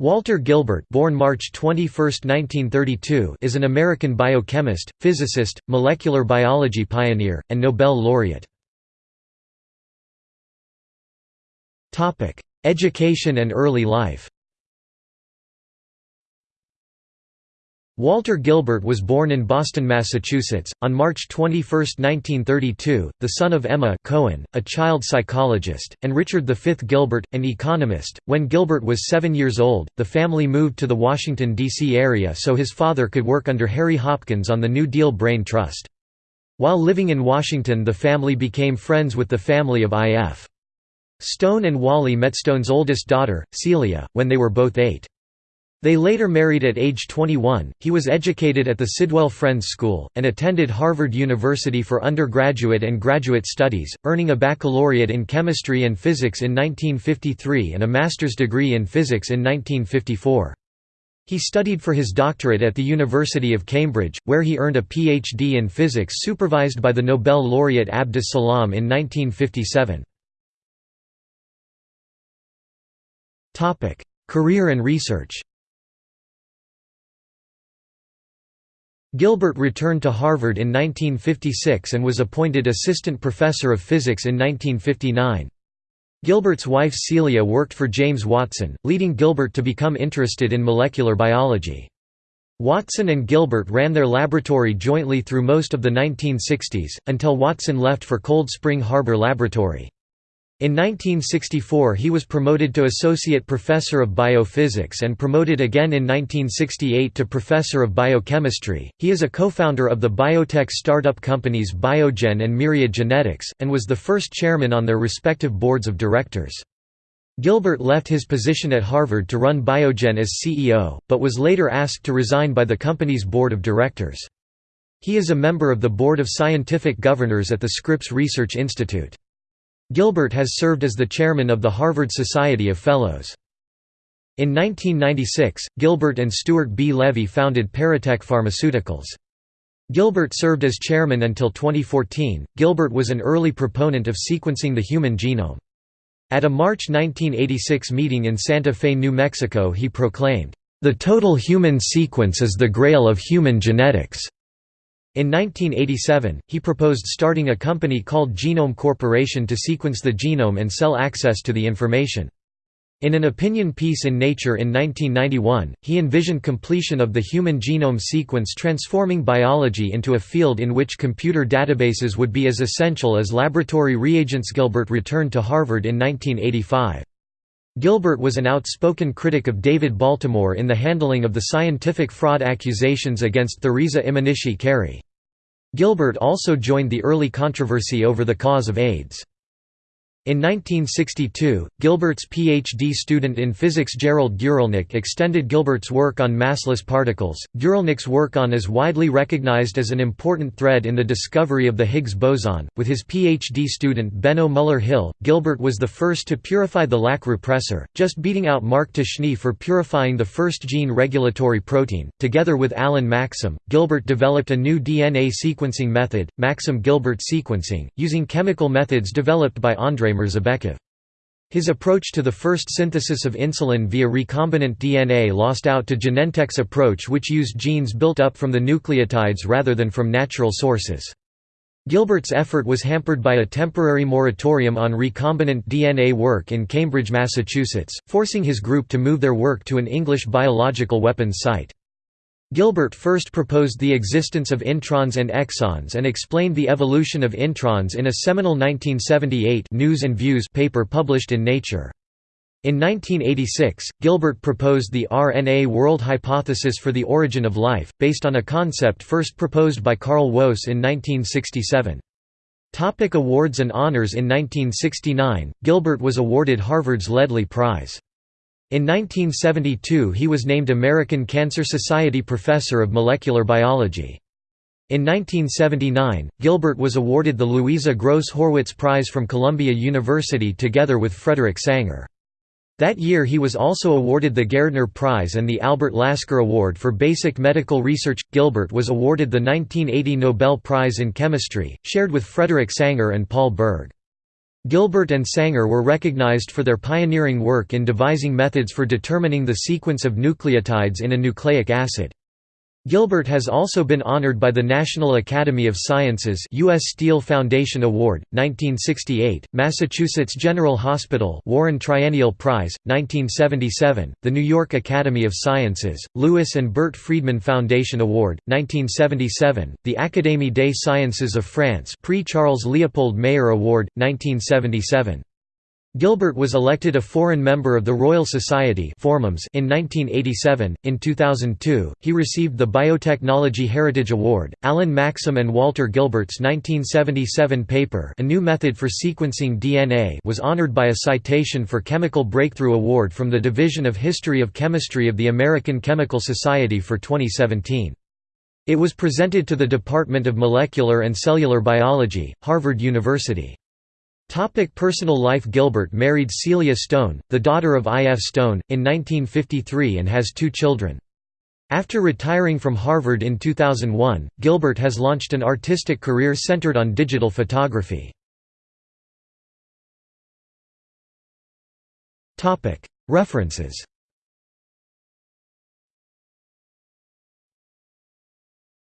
Walter Gilbert born March 21, 1932, is an American biochemist, physicist, molecular biology pioneer, and Nobel laureate. Education and early life Walter Gilbert was born in Boston, Massachusetts, on March 21, 1932, the son of Emma Cohen, a child psychologist, and Richard V. Gilbert, an economist. When Gilbert was seven years old, the family moved to the Washington, D.C. area so his father could work under Harry Hopkins on the New Deal Brain Trust. While living in Washington the family became friends with the family of I.F. Stone and Wally met Stone's oldest daughter, Celia, when they were both eight. They later married at age 21. He was educated at the Sidwell Friends School, and attended Harvard University for undergraduate and graduate studies, earning a baccalaureate in chemistry and physics in 1953 and a master's degree in physics in 1954. He studied for his doctorate at the University of Cambridge, where he earned a Ph.D. in physics supervised by the Nobel laureate Abdus Salam in 1957. Career and research Gilbert returned to Harvard in 1956 and was appointed assistant professor of physics in 1959. Gilbert's wife Celia worked for James Watson, leading Gilbert to become interested in molecular biology. Watson and Gilbert ran their laboratory jointly through most of the 1960s, until Watson left for Cold Spring Harbor Laboratory. In 1964 he was promoted to Associate Professor of Biophysics and promoted again in 1968 to Professor of Biochemistry. He is a co-founder of the biotech startup companies Biogen and Myriad Genetics, and was the first chairman on their respective boards of directors. Gilbert left his position at Harvard to run Biogen as CEO, but was later asked to resign by the company's board of directors. He is a member of the Board of Scientific Governors at the Scripps Research Institute. Gilbert has served as the chairman of the Harvard Society of Fellows. In 1996, Gilbert and Stuart B. Levy founded Paratek Pharmaceuticals. Gilbert served as chairman until 2014. Gilbert was an early proponent of sequencing the human genome. At a March 1986 meeting in Santa Fe, New Mexico, he proclaimed, The total human sequence is the grail of human genetics. In 1987, he proposed starting a company called Genome Corporation to sequence the genome and sell access to the information. In an opinion piece in Nature in 1991, he envisioned completion of the human genome sequence transforming biology into a field in which computer databases would be as essential as laboratory reagents. Gilbert returned to Harvard in 1985. Gilbert was an outspoken critic of David Baltimore in the handling of the scientific fraud accusations against Thereza Imanishi Kari. Gilbert also joined the early controversy over the cause of AIDS. In 1962, Gilbert's PhD student in physics Gerald Guralnik extended Gilbert's work on massless particles. Guralnik's work on is widely recognized as an important thread in the discovery of the Higgs boson. With his PhD student Benno Müller-Hill, Gilbert was the first to purify the Lac repressor, just beating out Mark Ptashne for purifying the first gene regulatory protein. Together with Alan Maxam, Gilbert developed a new DNA sequencing method, Maxam-Gilbert sequencing, using chemical methods developed by Andrei Mirzabekov. His approach to the first synthesis of insulin via recombinant DNA lost out to Genentech's approach which used genes built up from the nucleotides rather than from natural sources. Gilbert's effort was hampered by a temporary moratorium on recombinant DNA work in Cambridge, Massachusetts, forcing his group to move their work to an English biological weapons site. Gilbert first proposed the existence of introns and exons and explained the evolution of introns in a seminal 1978 News and Views paper published in Nature. In 1986, Gilbert proposed the RNA world hypothesis for the origin of life, based on a concept first proposed by Carl Woese in 1967. Topic awards and honors In 1969, Gilbert was awarded Harvard's Ledlie Prize. In 1972 he was named American Cancer Society Professor of Molecular Biology. In 1979, Gilbert was awarded the Louisa Gross Horwitz Prize from Columbia University together with Frederick Sanger. That year he was also awarded the Gairdner Prize and the Albert Lasker Award for Basic Medical Research. Gilbert was awarded the 1980 Nobel Prize in Chemistry, shared with Frederick Sanger and Paul Berg. Gilbert and Sanger were recognized for their pioneering work in devising methods for determining the sequence of nucleotides in a nucleic acid. Gilbert has also been honored by the National Academy of Sciences U.S. Steel Foundation Award, 1968, Massachusetts General Hospital Warren Triennial Prize, 1977, the New York Academy of Sciences, Lewis and Bert Freedman Foundation Award, 1977, the Académie des Sciences of France Prix Charles Leopold Mayer Award, 1977. Gilbert was elected a foreign member of the Royal Society in 1987. In 2002, he received the Biotechnology Heritage Award. Alan Maxam and Walter Gilbert's 1977 paper, A New Method for Sequencing DNA, was honored by a citation for Chemical Breakthrough Award from the Division of History of Chemistry of the American Chemical Society for 2017. It was presented to the Department of Molecular and Cellular Biology, Harvard University. Topic personal life Gilbert married Celia Stone, the daughter of I. F. Stone, in 1953 and has two children. After retiring from Harvard in 2001, Gilbert has launched an artistic career centered on digital photography. References